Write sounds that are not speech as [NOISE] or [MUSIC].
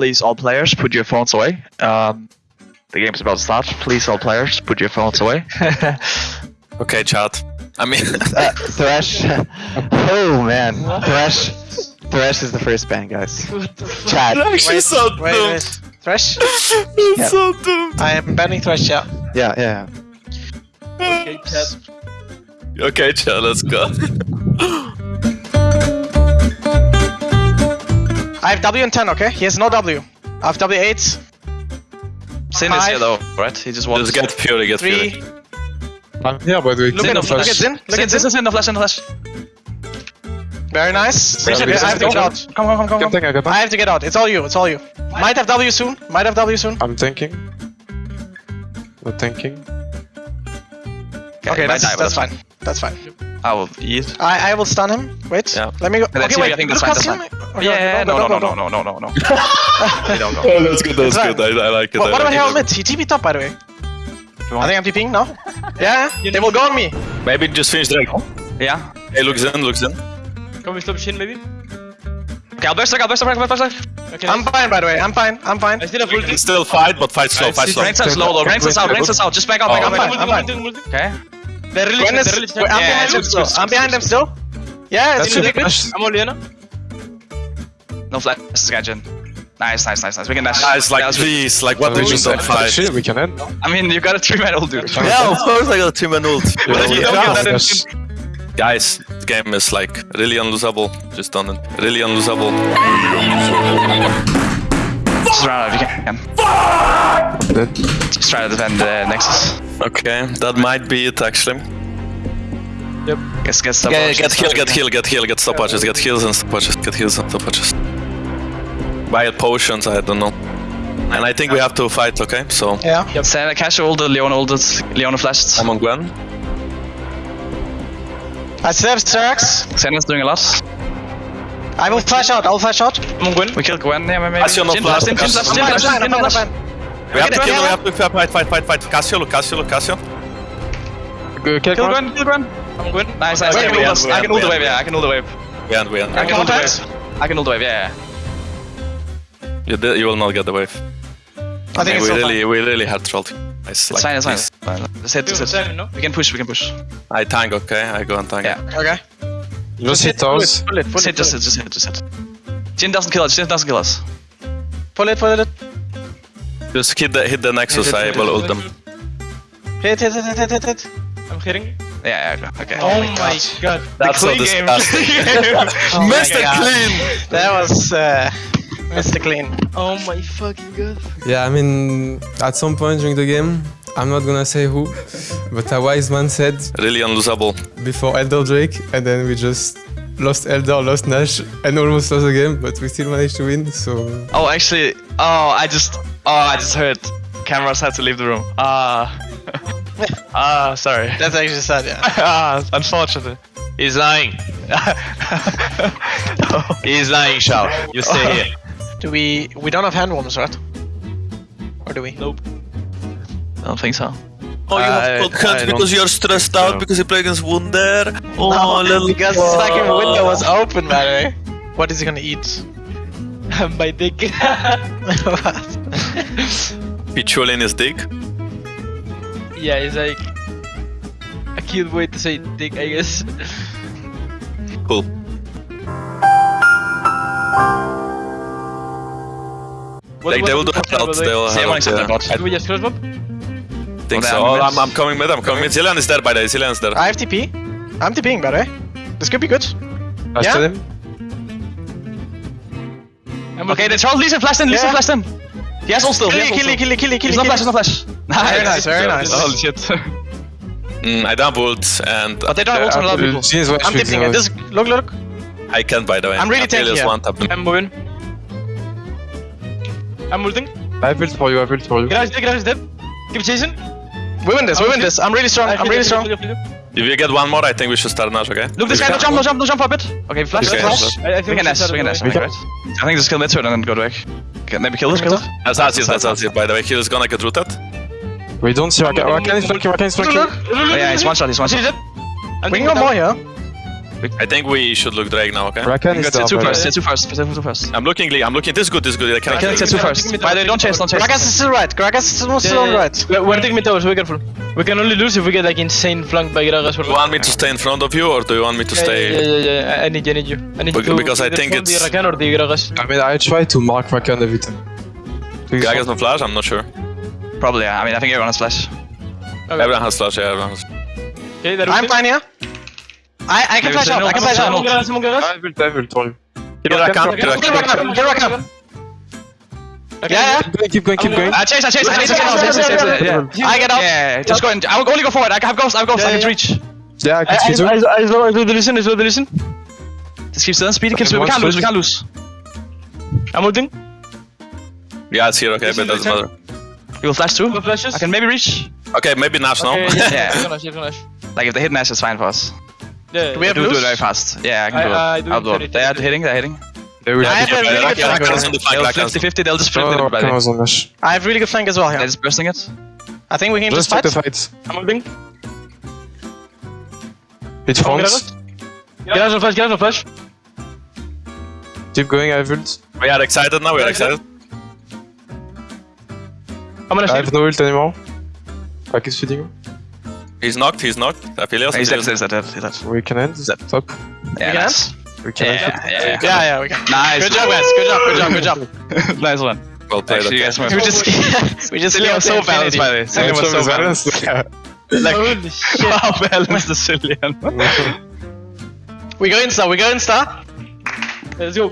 please, all players, put your phones away. Um, the game's about to start. Please, all players, put your phones away. [LAUGHS] Okay, chat. I mean, [LAUGHS] [LAUGHS] Uh, Thresh. oh man, Thresh. Thresh is the first ban, guys. Chat. she's so Wait, doomed. wait. Thresh? Yeah. so doomed. I am banning Thresh, yeah. Yeah, yeah. Okay, chat. Okay, chat, let's go. I have W and 10, okay? He has no W. I have W8. Sin is here though, right? He just wants. Just get Fury, get Three. Fury. I'm here, by the way. Look Zin at, of look at Zin. Look Sin, at Sin, Zin. Sin, the flash, in the flash. Very nice. Yeah, Okay, because I have to I'm get out. Come, come, come, come. Can come. tank, I I have to get out. It's all you. It's all you. Might have W soon. Might have W soon. I'm tanking. Not thinking. Okay, might that's, die, but that's fine. That's fine. I will eat. I, I will stun him. Wait. Yeah. Let me go. Let's Okay, wait. I think that's fine, oh, that's you- Okay, yeah, okay, go, no, go, no, go, no, go. no, no, no, no, no. We [LAUGHS] don't go. [LAUGHS] Oh, that's good, that's It's good. I, I like it. What, I what like about Herald it. mid? He TP'd up, by the way. want- I think I'm TPing now. [LAUGHS] Yeah, yeah. They will go on me. Maybe just finish Drake. Yeah. Hey, looks in, looks in. Can we stop Shin maybe? Okay, I'll burst, I'll burst, I'll burst, I'll burst. Okay, I'm fine, by the way. I'm fine. I'm fine. I still have We ulti. can still fight, but fight slow, fight slow. Ranks us low though, ranks us out, ranks us out. Just back up, back Oh, up, fine. Okay. They're really Gwen is, they're really cheap. I'm Yeah, behind them still. I'm behind them still. Yeah, That's it's your really good. flash. I'm only Ana. No flash, Skagin. Nice, nice, nice, nice. We can dash. Guys, like, Dash. please, like, what we you just don't fight? Shit, we can end. I mean, you got a three man ult, dude. Yeah, of course I got a 3 man ult. [LAUGHS] But if you don't get that Guys, the game is like really unlosable. Just done it. Really unlosable. Just run out if you can. Dead. Just try to defend the Nexus. Okay, that might be it actually. Guess, guess the Get, get heal, get heal, get heal, get stopwatches, get heals and stopwatches, get heals and stopwatches. Buy it potions, I don't know. And I think we have to fight, okay? So, Yeah. Sen, Cash ulted, Leona ulted, Leona flashed. I'm on Gwen. I still have Serax. Senna's doing a lot. I will flash out. I will flash out. I'm on Gwen. We killed Gwen, yeah, maybe. Cassio not Jhin flashed, Jhin Cassio flashed, not Jhin flashed. flashed, I'm Jhin fine. I'm flashed. fine. We have to kill, yeah. we have to fight, fight, fight, fight. Cassio, look, Cassio, look, Cassio. Go, kill Kill Gwen. Gwen, kill Gwen. I'm Gwen. Nice, nice. I can we ult end, I can ult the wave, yeah, I can ult the wave. We end, we end. I can ult the wave. I can ult the wave, yeah, yeah. You, did, you will not get the wave. I think we it's so really, we really had trolled. Nice, It's fine, it's fine. It's fine. Just hit, Two just hit. We can push, we can push. I tank, okay? I go and tank. Yeah. Okay. Just hit towers. Pull it, pull Just hit, it, just hit, just hit, just hit. Jhin doesn't kill us, Jhin doesn't kill us. it. Pull it, pull it. Just hit the, hit the Nexus, Hit it, I hit will it. ult them. Hit, hit, hit, hit, hit, hit, hit. I'm hitting. Yeah, yeah, okay. Oh my god. That's so clean game. disgusting. [LAUGHS] Oh Mr. Clean! That was uh, Mr. Clean. Oh my fucking god. Yeah, I mean, at some point during the game, I'm not gonna say who, but a wise man said Really unlosable. before Elder Drake, and then we just lost Elder, lost Nash, and almost lost the game, but we still managed to win, so... Oh, actually, oh, I just, oh, I just heard cameras had to leave the room. Ah. [LAUGHS] ah, sorry. That's actually sad, yeah. [LAUGHS] ah, unfortunately. He's lying. [LAUGHS] He's lying, Shao. You stay here. Do we... We don't have hand warmers, right? Or do we? Nope. I don't think so. Oh, you I- have cold cuts I because you're stressed think so. out because you play against Wunder. Oh, No, little because the fucking window was open, by the way. What is he gonna eat? [LAUGHS] my dick. [LAUGHS] Pichul in his dick. yeah, it's like. I can't wait to say dick, I guess. Cool. What- Like, what they will do do we have, handouts, by the way? they will have one out, yeah. the bot. Do we just close bob? think so. Oh, I'm, I'm coming mid, I'm coming mid. Zilean is there by the way, Zilean is there. I have TP. I'm TPing, by the way. This could be good. I Yeah? still him. I'm Okay, the Charles Lee flashed in, Lee Yeah. flashed in. He has ult still, he Kill has it, ult kill kill kill kill He's not flash, he's not flash. Very nice, very nice. Holy shit. Mm, I dump ult and But they don't have ult on a lot of people. Jhin is I'm tipping it. This, look, look. I can't by the way. I'm really tanky here. one tap. I'm moving. I'm ulting. I have ult for you, I have ult for you. Garage dead, garage dead. Keep chasing. We win this, we win this. I'm really strong, I'm really strong. If you get one more, I think we should start Nash, okay? Look, this guy, no jump, no jump, no jump for a bit. Okay, flash, Okay, flash. I, I We think can dash, we can dash, I think, right? I think just kill mid turn and then go back. Okay, maybe kill this, kill this. That's Azir, that's Azir by the way. He is gonna get rooted. We don't see Rakan. Rakan is flanking, Rakan is flanking. Oh yeah, he's one shot, he's one shot. I'm We taking can go more here. I think we should look Drake now, okay? Rakan is Go down. to two by the first. way. Tier two first. Tier two first. I'm looking Lee. I'm looking. This is good. This is good. I can't. Kill tier two first. By the way, don't chase. Don't chase. Gragas is still right. Gragas is still, still on right. We're, we're taking mid tower, so be careful. We can only lose if we get like insane flanked by Gragas. Do you want me to stay in front of you or do you want me to Yeah, stay? Yeah, yeah, yeah, yeah. I need you, I need you. I need you because I either think farm the it's- Rakan or the Gragas. I mean, I try to mark Rakan every time. Please Gragas no flash? I'm not sure. Probably. Yeah. I mean, I think everyone has flash. Everyone has flash. Yeah, everyone has. Okay, I'm fine here. I, I can flash say out. I can no, flash say out. no. Gragas, Simon Gragas. Ah, I will, I will for you. Kill Rakan. Kill Kill Rakan. Rakan. Kill Rakan. Yeah, yeah. Keep going, keep going, keep going. Uh, chase. I chase. I chase. Chase. Chase. Chase. Chase. Yeah. I get out. Yeah. Just go and I will only go forward. I have ghost. I have ghost. I can reach. Yeah, I I, can eh, see I, too. I, I slow, I slow the listen, I slow the listen. Just keep still. Speed. Keep Okay, speed. We one can't lose. We switch. can't lose. I'm ulting. Yeah, it's here. Okay, but doesn't matter. You will flash too. Go flashes. I can maybe reach. Okay, maybe Nash now. Okay, yeah, Yeah. [LAUGHS] yeah. Gonna, gonna, Like if they hit Nash, it's fine for us. Yeah. Do we have do, do it very fast. Yeah, I can I- do it. Uh, I do I'll do it. They're hitting. They're hitting. They will I have a really good Rakan flank. is on the flank. They'll Rakan. 50-50. They'll just flip Oh, it. the Rakan way. was on Nash. I have really good flank as well They're just bursting it. I think we can Just just fight. the fight. I'm ulting. Hit Come on, France. Gragas no flash, Gragas no flash. Keep going, I have ult. We are excited now. We are excited. I'm gonna I have no ult anymore. Back is feeding. He's knocked. He's knocked. Aphelios. He's dead. He's dead. He's dead. We can end. Top. Yeah, can nice. We can end. Yeah, yeah, yeah. Yeah, yeah, we can. Nice. Good job, guys. Good job, good job, good job. [LAUGHS] nice one. Well played. Actually, you okay. guys We just, [LAUGHS] [LAUGHS] we just Zilean was so balanced, by the way. Zilean was so balanced. Like, Holy shit. how balanced is Zilean? We go insta, we go insta. Let's go.